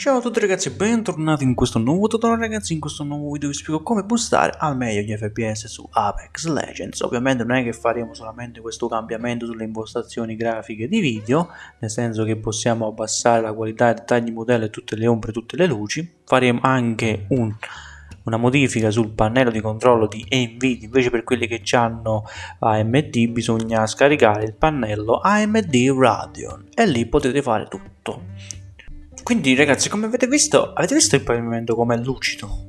Ciao a tutti ragazzi e bentornati in questo nuovo tutorial. Ragazzi, in questo nuovo video vi spiego come boostare al meglio gli FPS su Apex Legends. Ovviamente non è che faremo solamente questo cambiamento sulle impostazioni grafiche di video Nel senso che possiamo abbassare la qualità, i dettagli modello e tutte le ombre e tutte le luci. Faremo anche un una modifica sul pannello di controllo di NVIDIA. Invece per quelli che hanno AMD bisogna scaricare il pannello AMD Radeon e lì potete fare tutto quindi ragazzi come avete visto avete visto il pavimento com'è lucido?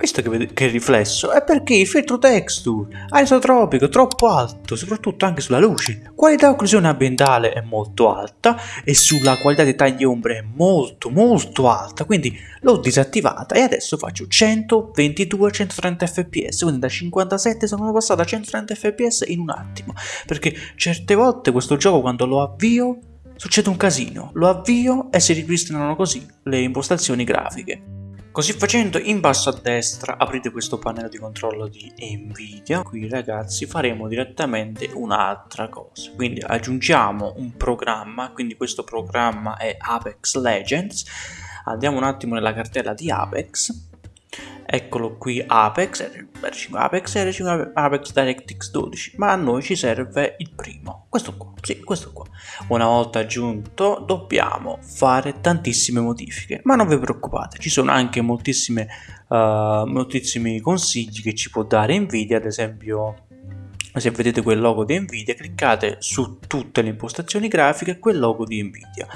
Visto che, che riflesso? È perché il filtro texture isotropico troppo alto soprattutto anche sulla luce. Qualità occlusione ambientale è molto alta e sulla qualità dei tagli ombre è molto molto alta. Quindi l'ho disattivata e adesso faccio 122 130 fps quindi da 57 sono passato a 130 fps in un attimo. Perché certe volte questo gioco quando lo avvio succede un casino lo avvio e si ripristinano così le impostazioni grafiche. Così facendo in basso a destra aprite questo pannello di controllo di Nvidia, qui ragazzi faremo direttamente un'altra cosa, quindi aggiungiamo un programma, quindi questo programma è Apex Legends, andiamo un attimo nella cartella di Apex, eccolo qui Apex, R5 Apex, R5 Apex DirectX 12, ma a noi ci serve il primo, questo qua, sì, questo qua. Una volta aggiunto dobbiamo fare tantissime modifiche, ma non vi preoccupate, ci sono anche moltissime, uh, moltissimi consigli che ci può dare Nvidia, ad esempio se vedete quel logo di Nvidia cliccate su tutte le impostazioni grafiche quel logo di Nvidia.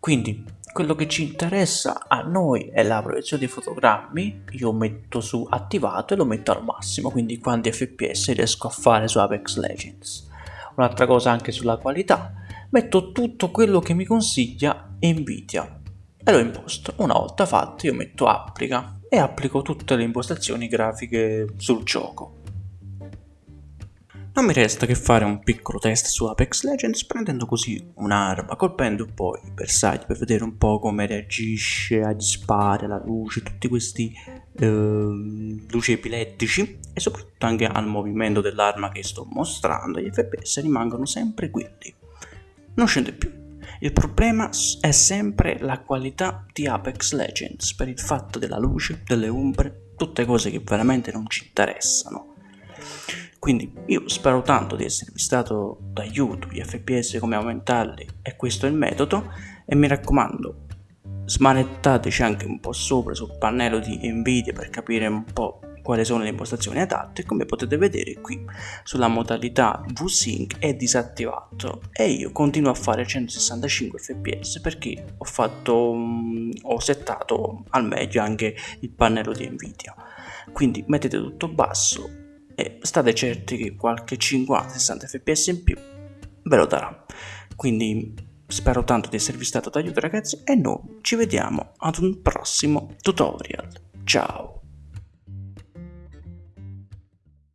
Quindi quello che ci interessa a noi è la proiezione dei fotogrammi, io metto su attivato e lo metto al massimo, quindi quanti fps riesco a fare su Apex Legends. Un'altra cosa anche sulla qualità, metto tutto quello che mi consiglia Nvidia e lo imposto. Una volta fatto io metto applica e applico tutte le impostazioni grafiche sul gioco. Non mi resta che fare un piccolo test su Apex Legends prendendo così un'arma, colpendo poi i bersagli per vedere un po' come reagisce agli spari, alla luce, tutti questi eh, luci epilettici e soprattutto anche al movimento dell'arma che sto mostrando, gli FPS rimangono sempre quelli, non scende più. Il problema è sempre la qualità di Apex Legends per il fatto della luce, delle ombre, tutte cose che veramente non ci interessano. Quindi io spero tanto di esservi stato d'aiuto, gli fps come aumentarli e questo è il metodo e mi raccomando smanettateci anche un po' sopra sul pannello di Nvidia per capire un po' quali sono le impostazioni adatte come potete vedere qui sulla modalità VSync è disattivato e io continuo a fare 165 fps perché ho fatto um, ho settato al meglio anche il pannello di Nvidia. Quindi mettete tutto basso e state certi che qualche 50-60 fps in più ve lo darà. Quindi spero tanto di esservi stato d'aiuto ragazzi e noi ci vediamo ad un prossimo tutorial. Ciao!